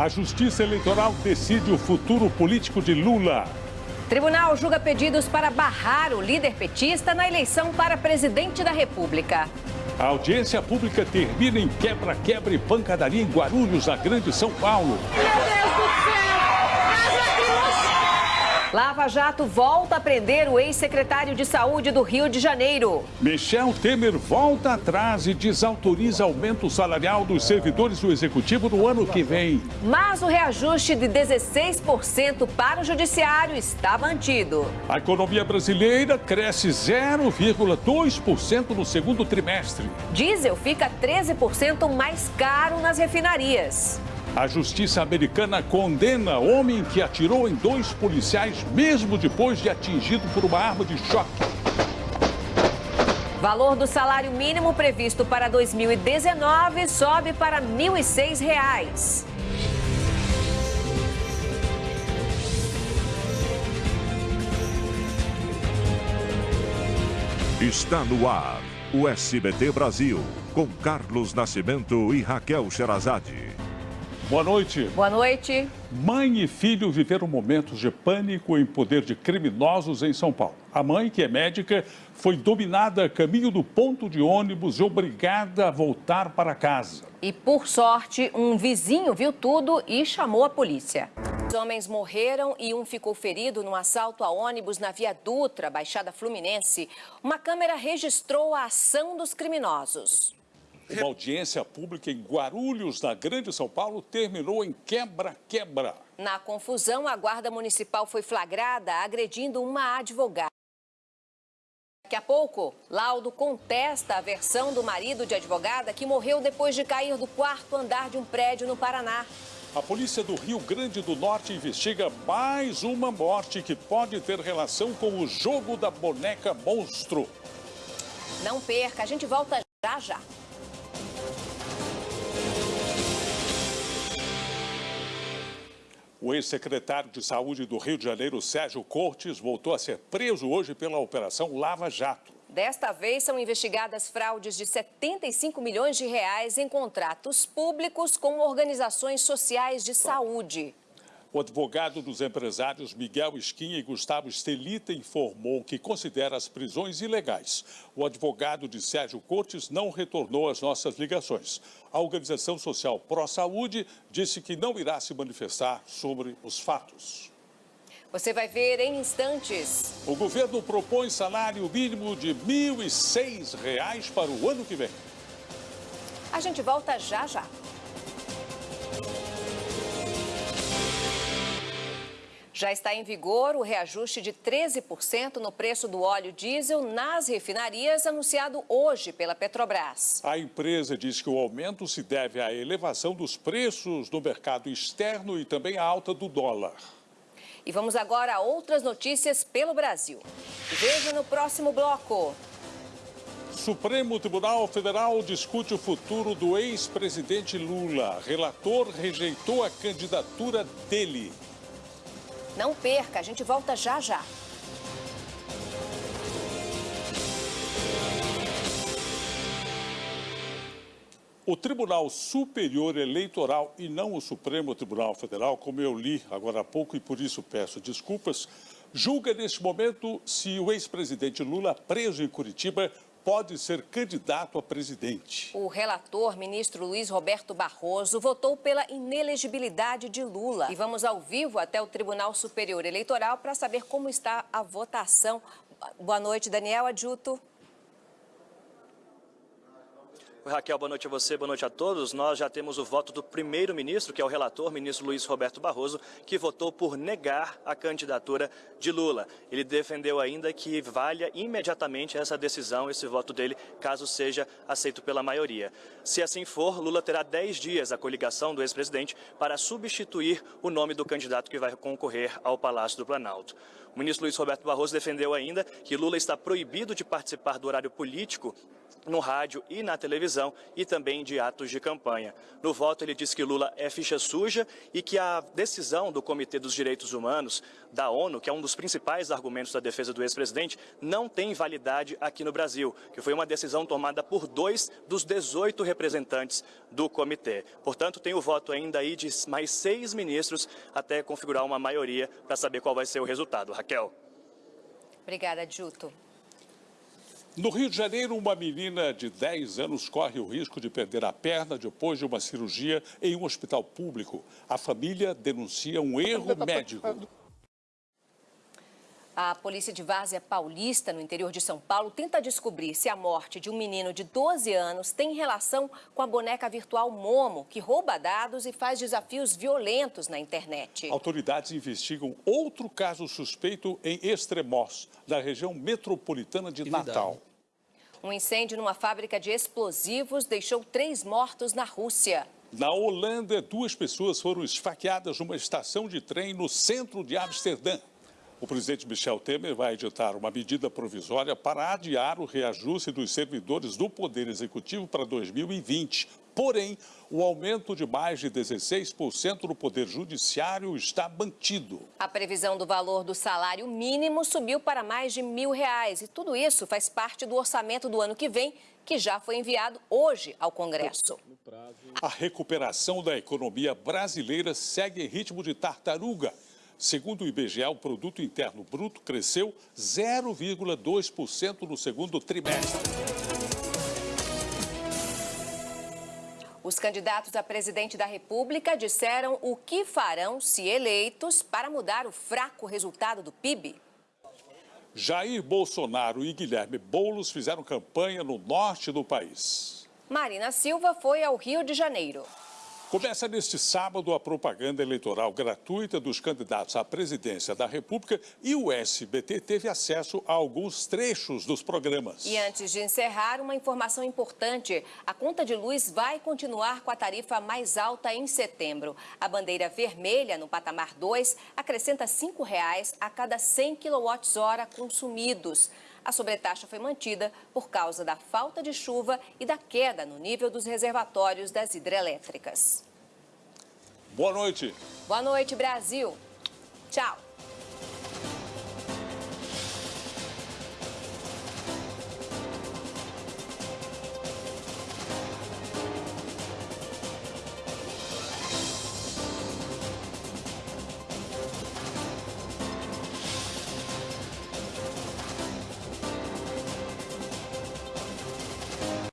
A Justiça Eleitoral decide o futuro político de Lula. Tribunal julga pedidos para barrar o líder petista na eleição para presidente da República. A audiência pública termina em quebra-quebra e pancadaria em Guarulhos, na Grande São Paulo. Meu Deus do céu! Lava Jato volta a prender o ex-secretário de Saúde do Rio de Janeiro. Michel Temer volta atrás e desautoriza aumento salarial dos servidores do Executivo no ano que vem. Mas o reajuste de 16% para o Judiciário está mantido. A economia brasileira cresce 0,2% no segundo trimestre. Diesel fica 13% mais caro nas refinarias. A justiça americana condena homem que atirou em dois policiais, mesmo depois de atingido por uma arma de choque. Valor do salário mínimo previsto para 2019 sobe para R$ 1.006. Está no ar o SBT Brasil, com Carlos Nascimento e Raquel Sherazade. Boa noite. Boa noite. Mãe e filho viveram momentos de pânico em poder de criminosos em São Paulo. A mãe, que é médica, foi dominada a caminho do ponto de ônibus e obrigada a voltar para casa. E, por sorte, um vizinho viu tudo e chamou a polícia. Os homens morreram e um ficou ferido no assalto a ônibus na Via Dutra, Baixada Fluminense. Uma câmera registrou a ação dos criminosos. Uma audiência pública em Guarulhos, na Grande São Paulo, terminou em quebra-quebra. Na confusão, a Guarda Municipal foi flagrada agredindo uma advogada. Daqui a pouco, laudo contesta a versão do marido de advogada que morreu depois de cair do quarto andar de um prédio no Paraná. A polícia do Rio Grande do Norte investiga mais uma morte que pode ter relação com o jogo da boneca monstro. Não perca, a gente volta já já. O ex-secretário de Saúde do Rio de Janeiro, Sérgio Cortes, voltou a ser preso hoje pela Operação Lava Jato. Desta vez são investigadas fraudes de 75 milhões de reais em contratos públicos com organizações sociais de saúde. O advogado dos empresários Miguel Esquinha e Gustavo Estelita informou que considera as prisões ilegais. O advogado de Sérgio Cortes não retornou às nossas ligações. A organização social Pró Saúde disse que não irá se manifestar sobre os fatos. Você vai ver em instantes. O governo propõe salário mínimo de R$ 1.006 para o ano que vem. A gente volta já já. Já está em vigor o reajuste de 13% no preço do óleo diesel nas refinarias, anunciado hoje pela Petrobras. A empresa diz que o aumento se deve à elevação dos preços no mercado externo e também à alta do dólar. E vamos agora a outras notícias pelo Brasil. Veja no próximo bloco. Supremo Tribunal Federal discute o futuro do ex-presidente Lula. Relator rejeitou a candidatura dele. Não perca, a gente volta já já. O Tribunal Superior Eleitoral e não o Supremo Tribunal Federal, como eu li agora há pouco e por isso peço desculpas, julga neste momento se o ex-presidente Lula, preso em Curitiba, pode ser candidato a presidente. O relator, ministro Luiz Roberto Barroso, votou pela inelegibilidade de Lula. E vamos ao vivo até o Tribunal Superior Eleitoral para saber como está a votação. Boa noite, Daniel Adjuto. Raquel, boa noite a você, boa noite a todos. Nós já temos o voto do primeiro-ministro, que é o relator, ministro Luiz Roberto Barroso, que votou por negar a candidatura de Lula. Ele defendeu ainda que valha imediatamente essa decisão, esse voto dele, caso seja aceito pela maioria. Se assim for, Lula terá 10 dias, a coligação do ex-presidente, para substituir o nome do candidato que vai concorrer ao Palácio do Planalto. O ministro Luiz Roberto Barroso defendeu ainda que Lula está proibido de participar do horário político no rádio e na televisão e também de atos de campanha. No voto, ele disse que Lula é ficha suja e que a decisão do Comitê dos Direitos Humanos da ONU, que é um dos principais argumentos da defesa do ex-presidente, não tem validade aqui no Brasil, que foi uma decisão tomada por dois dos 18 representantes do comitê. Portanto, tem o voto ainda aí de mais seis ministros até configurar uma maioria para saber qual vai ser o resultado. Raquel. Obrigada, Juto. No Rio de Janeiro, uma menina de 10 anos corre o risco de perder a perna depois de uma cirurgia em um hospital público. A família denuncia um erro médico. A polícia de Várzea Paulista, no interior de São Paulo, tenta descobrir se a morte de um menino de 12 anos tem relação com a boneca virtual Momo, que rouba dados e faz desafios violentos na internet. Autoridades investigam outro caso suspeito em Extremoz, na região metropolitana de Natal. Um incêndio numa fábrica de explosivos deixou três mortos na Rússia. Na Holanda, duas pessoas foram esfaqueadas numa estação de trem no centro de Amsterdã. O presidente Michel Temer vai editar uma medida provisória para adiar o reajuste dos servidores do Poder Executivo para 2020. Porém, o aumento de mais de 16% no Poder Judiciário está mantido. A previsão do valor do salário mínimo subiu para mais de mil reais. E tudo isso faz parte do orçamento do ano que vem, que já foi enviado hoje ao Congresso. A recuperação da economia brasileira segue em ritmo de tartaruga. Segundo o IBGE, o produto interno bruto cresceu 0,2% no segundo trimestre. Os candidatos a presidente da República disseram o que farão, se eleitos, para mudar o fraco resultado do PIB. Jair Bolsonaro e Guilherme Boulos fizeram campanha no norte do país. Marina Silva foi ao Rio de Janeiro. Começa neste sábado a propaganda eleitoral gratuita dos candidatos à presidência da República e o SBT teve acesso a alguns trechos dos programas. E antes de encerrar, uma informação importante. A conta de luz vai continuar com a tarifa mais alta em setembro. A bandeira vermelha, no patamar 2, acrescenta 5 reais a cada 100 kWh consumidos. A sobretaxa foi mantida por causa da falta de chuva e da queda no nível dos reservatórios das hidrelétricas. Boa noite. Boa noite, Brasil. Tchau.